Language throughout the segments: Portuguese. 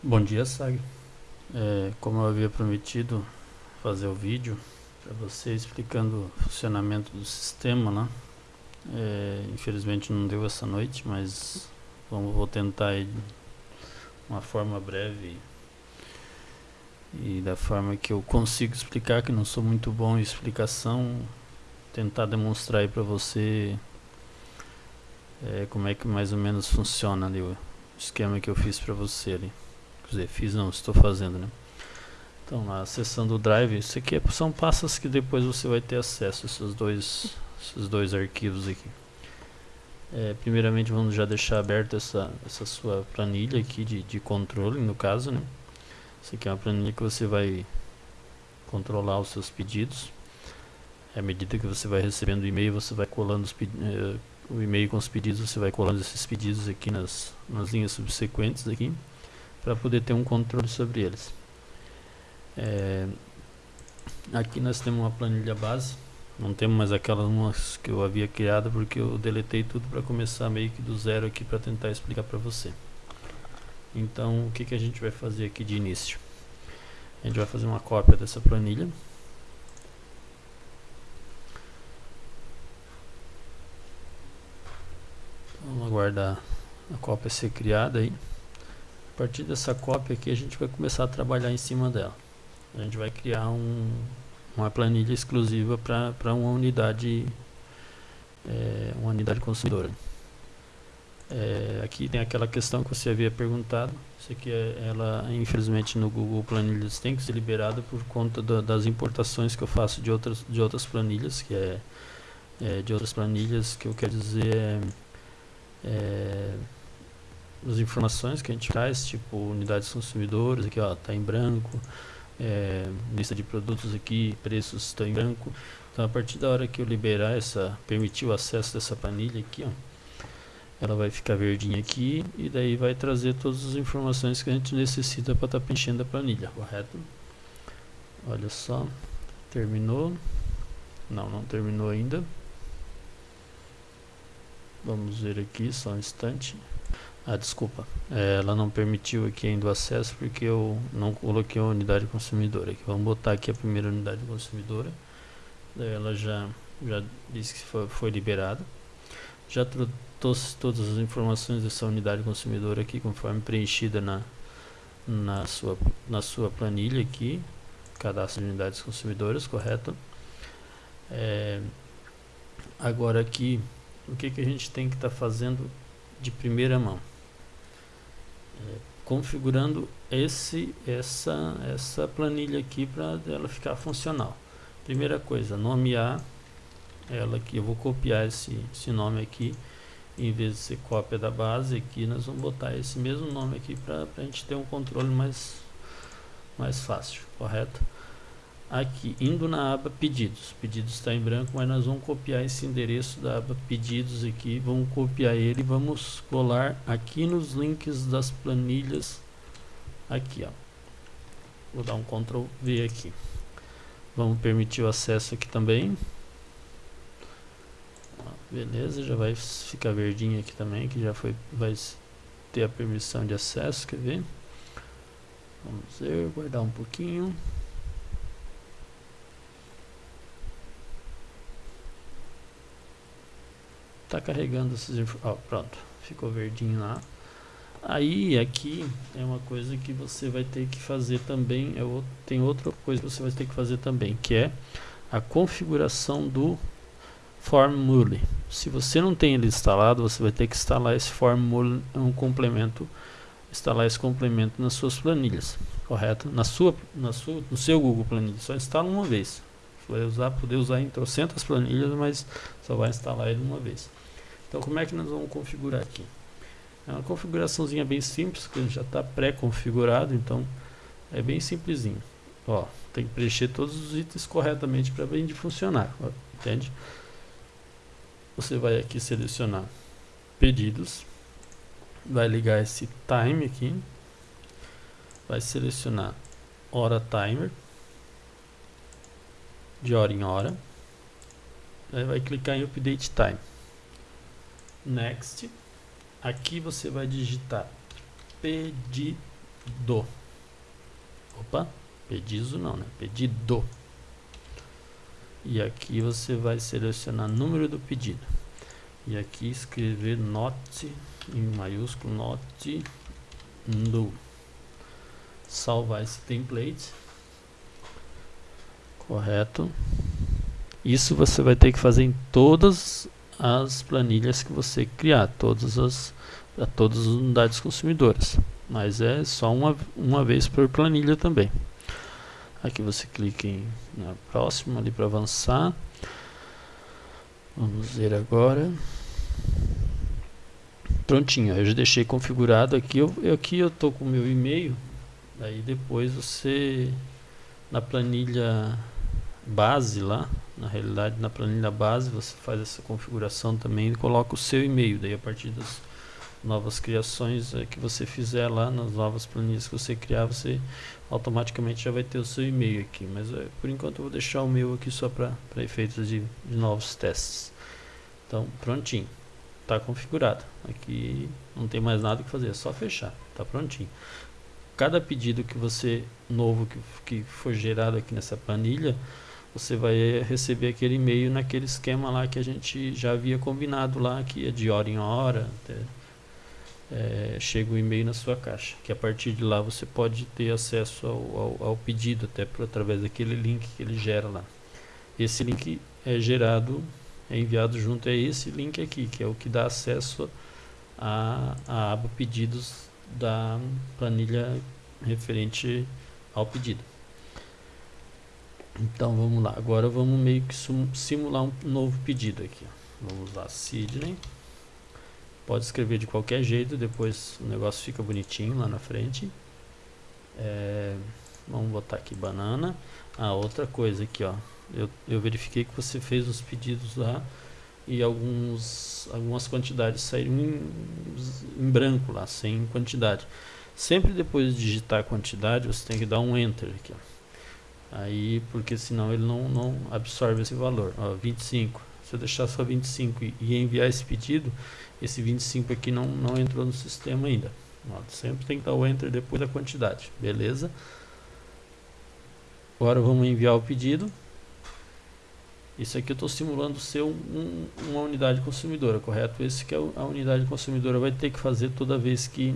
Bom dia, Sag. É, como eu havia prometido fazer o vídeo para você explicando o funcionamento do sistema, né? É, infelizmente não deu essa noite, mas vamos, vou tentar de uma forma breve e da forma que eu consigo explicar, que não sou muito bom em explicação, tentar demonstrar aí para você é, como é que mais ou menos funciona ali o esquema que eu fiz para você ali. Dizer, fiz não, estou fazendo, né? Então, na seção do Drive, isso aqui é, são pastas que depois você vai ter acesso a esses dois, esses dois arquivos aqui. É, primeiramente, vamos já deixar aberta essa, essa sua planilha aqui de, de controle, no caso, né? Isso aqui é uma planilha que você vai controlar os seus pedidos. À medida que você vai recebendo o e-mail, você vai colando os eh, o e-mail com os pedidos, você vai colando esses pedidos aqui nas, nas linhas subsequentes aqui para poder ter um controle sobre eles. É, aqui nós temos uma planilha base, não temos mais aquelas que eu havia criado porque eu deletei tudo para começar meio que do zero aqui para tentar explicar para você. Então o que, que a gente vai fazer aqui de início? A gente vai fazer uma cópia dessa planilha. Vamos aguardar a cópia ser criada aí. A partir dessa cópia aqui a gente vai começar a trabalhar em cima dela. A gente vai criar um, uma planilha exclusiva para uma unidade é, uma unidade consumidora. É, aqui tem aquela questão que você havia perguntado. Isso aqui é, ela infelizmente no Google Planilhas tem que ser liberada por conta da, das importações que eu faço de outras de outras planilhas, que é, é de outras planilhas que eu quero dizer é, as informações que a gente traz, tipo unidades consumidoras, aqui ó, tá em branco, é, lista de produtos aqui, preços estão em branco. Então a partir da hora que eu liberar essa, permitir o acesso dessa planilha aqui, ó, ela vai ficar verdinha aqui e daí vai trazer todas as informações que a gente necessita para estar tá preenchendo a planilha, correto? Olha só, terminou. Não, não terminou ainda. Vamos ver aqui, só um instante. Ah, desculpa. É, ela não permitiu aqui ainda o acesso porque eu não coloquei a unidade consumidora. Aqui. Vamos botar aqui a primeira unidade consumidora. Daí ela já, já disse que foi, foi liberada. Já trouxe todas as informações dessa unidade consumidora aqui, conforme preenchida na, na, sua, na sua planilha aqui. Cadastro de unidades consumidoras, correto? É, agora aqui, o que, que a gente tem que estar tá fazendo de primeira mão? Configurando esse essa essa planilha aqui para ela ficar funcional. Primeira coisa nomear ela aqui eu vou copiar esse, esse nome aqui. Em vez de ser cópia da base aqui nós vamos botar esse mesmo nome aqui para a gente ter um controle mais mais fácil correto aqui indo na aba pedidos. Pedidos está em branco mas nós vamos copiar esse endereço da aba pedidos aqui vamos copiar ele vamos colar aqui nos links das planilhas aqui ó. Vou dar um ctrl v aqui. Vamos permitir o acesso aqui também. Beleza já vai ficar verdinho aqui também que já foi vai ter a permissão de acesso quer ver? Vamos ver guardar um pouquinho tá carregando esses ó, pronto ficou verdinho lá. Aí aqui é uma coisa que você vai ter que fazer também é, tem outra coisa que você vai ter que fazer também que é a configuração do formule. Se você não tem ele instalado você vai ter que instalar esse formule um complemento instalar esse complemento nas suas planilhas correto? Na sua na sua no seu Google Planilha só instala uma vez vai usar poder usar em trocentas planilhas mas só vai instalar ele uma vez então como é que nós vamos configurar aqui? É uma configuraçãozinha bem simples, que já está pré-configurado, então é bem simplesinho. Ó, tem que preencher todos os itens corretamente para bem de funcionar, ó, entende? Você vai aqui selecionar pedidos, vai ligar esse time aqui, vai selecionar hora timer, de hora em hora, aí vai clicar em update time. Next. Aqui você vai digitar pedidos. Opa, pedido não, né? Pedido. E aqui você vai selecionar número do pedido. E aqui escrever note em maiúsculo note no. Salvar esse template. Correto. Isso você vai ter que fazer em todas as planilhas que você criar, todas as, todas as unidades consumidoras. Mas é só uma, uma vez por planilha também. Aqui você clica em na próxima ali para avançar. Vamos ver agora. Prontinho, eu já deixei configurado aqui. Eu, aqui eu tô com o meu e-mail. Aí depois você na planilha base lá, na realidade na planilha base você faz essa configuração também e coloca o seu e-mail. Daí a partir das novas criações é, que você fizer lá, nas novas planilhas que você criar, você automaticamente já vai ter o seu e-mail aqui. Mas é, por enquanto eu vou deixar o meu aqui só para efeitos de, de novos testes. Então, prontinho. Está configurado. Aqui não tem mais nada que fazer, é só fechar. Está prontinho. Cada pedido que você novo que, que for gerado aqui nessa planilha, você vai receber aquele e-mail naquele esquema lá que a gente já havia combinado lá, que é de hora em hora, até é, chega o um e-mail na sua caixa, que a partir de lá você pode ter acesso ao, ao, ao, pedido, até por, através daquele link que ele gera lá. Esse link é gerado, é enviado junto a esse link aqui, que é o que dá acesso à, à aba pedidos da planilha referente ao pedido. Então vamos lá, agora vamos meio que simular um novo pedido aqui. Vamos lá, Sidney. Pode escrever de qualquer jeito, depois o negócio fica bonitinho lá na frente. É, vamos botar aqui banana. Ah, outra coisa aqui, ó. Eu, eu verifiquei que você fez os pedidos lá e alguns, algumas quantidades saíram em, em branco lá, sem quantidade. Sempre depois de digitar a quantidade, você tem que dar um Enter aqui, ó. Aí, porque senão ele não, não absorve esse valor. Ó, 25. Se eu deixar só 25 e, e enviar esse pedido, esse 25 aqui não, não entrou no sistema ainda. Ó, sempre tem que dar o enter depois da quantidade, beleza? Agora vamos enviar o pedido. Isso aqui eu estou simulando ser um, um, uma unidade consumidora, correto? Esse que é a unidade consumidora vai ter que fazer toda vez que,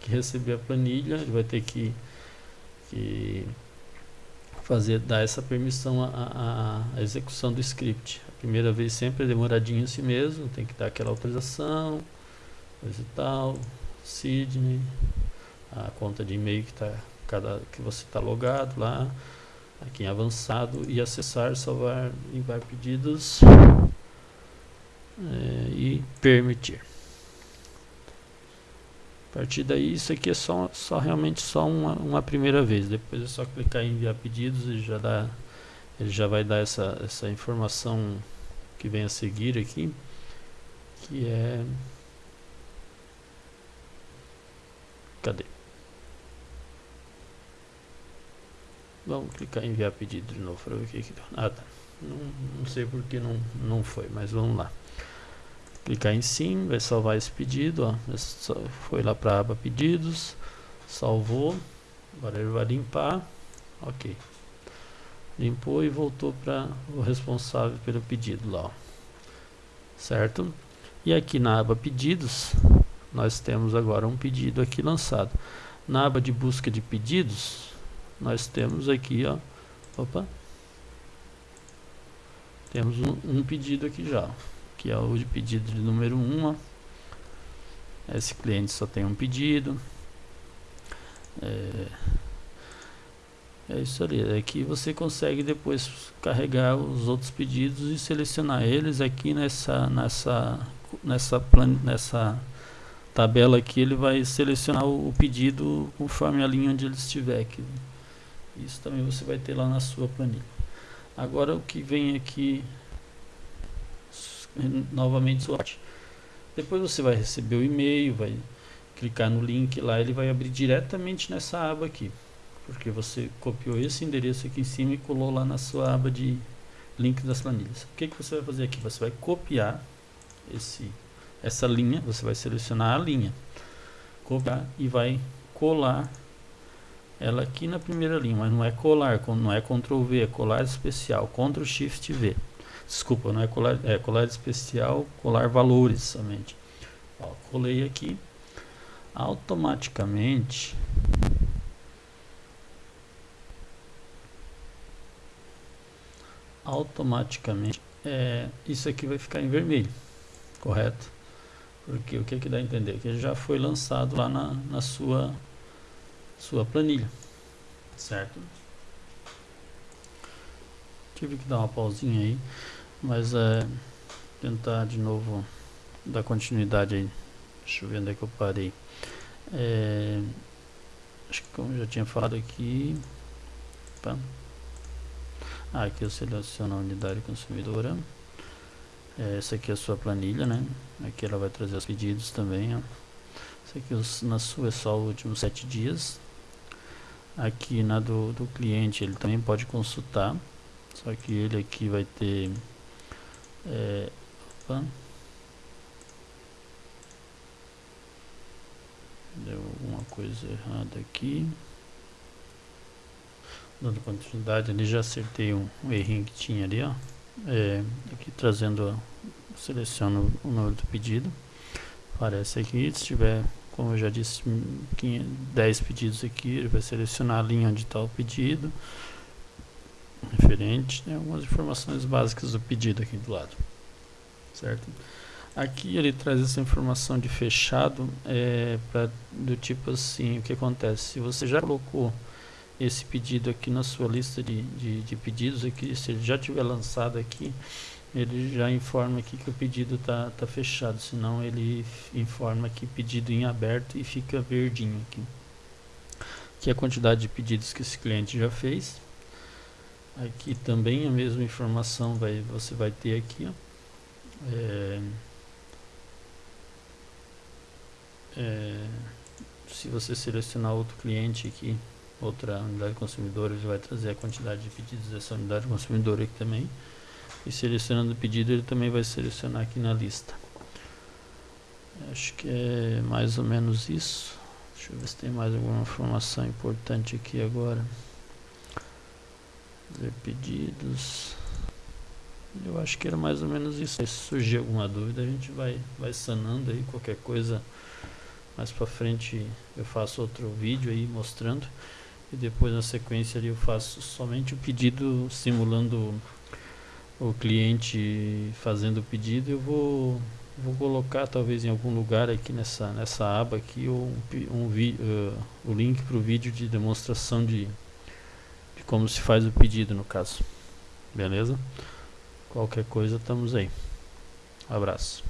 que receber a planilha, ele vai ter que, que fazer, dar essa permissão à, execução do script. Primeira vez sempre é demoradinho assim mesmo, tem que dar aquela autorização, coisa e tal, Sidney, a conta de e-mail que, tá, cada, que você está logado lá, aqui em avançado e acessar, salvar, enviar pedidos é, e permitir. A partir daí, isso aqui é só, só realmente só uma, uma primeira vez. Depois é só clicar em enviar pedidos e já dá ele já vai dar essa, essa informação que vem a seguir aqui, que é... Cadê? Vamos clicar em enviar pedido de novo para ver o que que deu. Ah, tá. Não, não sei porque não, não foi, mas vamos lá. Clicar em sim, vai salvar esse pedido, ó. Foi lá para a aba pedidos, salvou. Agora ele vai limpar. Ok limpou e voltou para o responsável pelo pedido lá, ó. certo? E aqui na aba pedidos, nós temos agora um pedido aqui lançado. Na aba de busca de pedidos, nós temos aqui, ó, opa, temos um, um pedido aqui já, que é o de pedido de número 1, ó. Esse cliente só tem um pedido. É, é isso ali. Aqui você consegue depois carregar os outros pedidos e selecionar eles aqui nessa nessa nessa plan, nessa tabela aqui ele vai selecionar o, pedido conforme a linha onde ele estiver aqui. Isso também você vai ter lá na sua planilha. Agora o que vem aqui novamente sorte. Depois você vai receber o e-mail, vai clicar no link lá, ele vai abrir diretamente nessa aba aqui porque você copiou esse endereço aqui em cima e colou lá na sua aba de link das planilhas. O que, que você vai fazer aqui? Você vai copiar esse, essa linha, você vai selecionar a linha, copiar e vai colar ela aqui na primeira linha, mas não é colar, não é Ctrl V, é colar especial, Ctrl Shift V. Desculpa, não é colar, é colar especial, colar valores somente. Ó, colei aqui, automaticamente automaticamente é, isso aqui vai ficar em vermelho, correto? Porque o que, que dá a entender? Que já foi lançado lá na, na sua, sua planilha, certo? Tive que dar uma pausinha aí, mas é tentar de novo dar continuidade aí. Deixa eu ver onde é que eu parei. É, acho que como eu já tinha falado aqui. Opa. Ah, aqui eu seleciono a unidade consumidora. É, essa aqui é a sua planilha, né? Aqui ela vai trazer os pedidos também, ó. Essa aqui na sua é só os últimos sete dias. Aqui na do, do cliente ele também pode consultar. Só que ele aqui vai ter... É, opa. Deu alguma coisa errada aqui dando continuidade ali, já acertei um, um errinho que tinha ali, ó. É, aqui trazendo, seleciono o número do pedido, aparece aqui, se tiver, como eu já disse, 10 pedidos aqui, ele vai selecionar a linha onde está o pedido, referente, tem algumas informações básicas do pedido aqui do lado, certo? Aqui ele traz essa informação de fechado, é, pra, do tipo assim, o que acontece, se você já colocou esse pedido aqui na sua lista de, de, de, pedidos aqui, se ele já tiver lançado aqui, ele já informa aqui que o pedido está tá fechado, senão ele informa que pedido em aberto e fica verdinho aqui. Aqui é a quantidade de pedidos que esse cliente já fez. Aqui também a mesma informação vai, você vai ter aqui. Ó. É, é, se você selecionar outro cliente aqui, outra unidade consumidora, ele vai trazer a quantidade de pedidos dessa unidade consumidora aqui também. E selecionando o pedido, ele também vai selecionar aqui na lista. Acho que é mais ou menos isso. Deixa eu ver se tem mais alguma informação importante aqui agora. Ver pedidos. Eu acho que era mais ou menos isso. Se surgir alguma dúvida, a gente vai, vai sanando aí. Qualquer coisa mais para frente eu faço outro vídeo aí mostrando e depois na sequência ali eu faço somente o pedido simulando o cliente fazendo o pedido eu vou vou colocar talvez em algum lugar aqui nessa nessa aba aqui um, um uh, o link para o vídeo de demonstração de, como se faz o pedido no caso. Beleza? Qualquer coisa estamos aí. Abraço